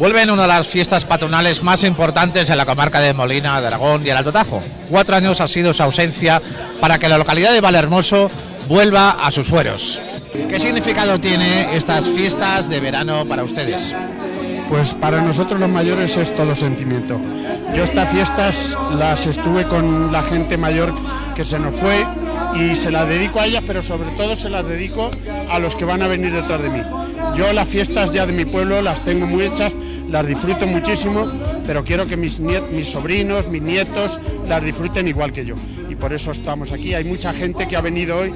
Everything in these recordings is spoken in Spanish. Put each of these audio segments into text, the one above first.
Vuelven una de las fiestas patronales más importantes en la comarca de Molina, de Aragón y el Alto Tajo. Cuatro años ha sido su ausencia para que la localidad de Valhermoso vuelva a sus fueros. ¿Qué significado tiene estas fiestas de verano para ustedes? Pues para nosotros los mayores es todo sentimiento. Yo estas fiestas las estuve con la gente mayor que se nos fue y se las dedico a ellas, pero sobre todo se las dedico a los que van a venir detrás de mí. Yo las fiestas ya de mi pueblo las tengo muy hechas, las disfruto muchísimo, pero quiero que mis, mis sobrinos, mis nietos las disfruten igual que yo. Y por eso estamos aquí. Hay mucha gente que ha venido hoy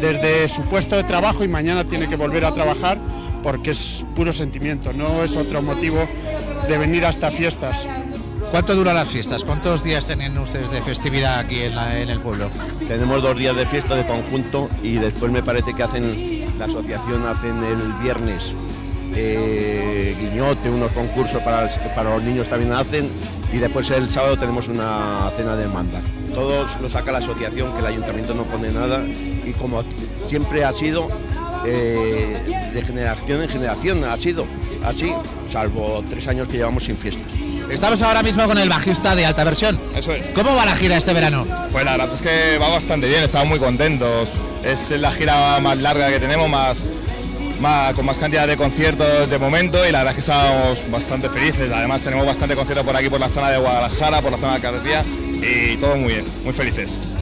desde su puesto de trabajo y mañana tiene que volver a trabajar porque es puro sentimiento, no es otro motivo de venir a estas fiestas. ¿Cuánto duran las fiestas? ¿Cuántos días tienen ustedes de festividad aquí en, en, el pueblo? Tenemos dos días de fiesta de conjunto y después me parece que hacen la asociación hacen el viernes eh, guiñote, unos concursos para, para los niños también hacen y después el sábado tenemos una cena de manda. Todo lo saca la asociación, que el ayuntamiento no pone nada y como siempre ha sido eh, de generación en generación, ha sido así, salvo tres años que llevamos sin fiestas. Estamos ahora mismo con el bajista de alta versión. Eso es. ¿Cómo va la gira este verano? Pues la verdad es que va bastante bien, estamos muy contentos. Es la gira más larga que tenemos, más, más, con más cantidad de conciertos de momento y la verdad es que estamos bastante felices. Además tenemos bastante conciertos por aquí, por la zona de Guadalajara, por la zona de Carretilla y todo muy bien, muy felices.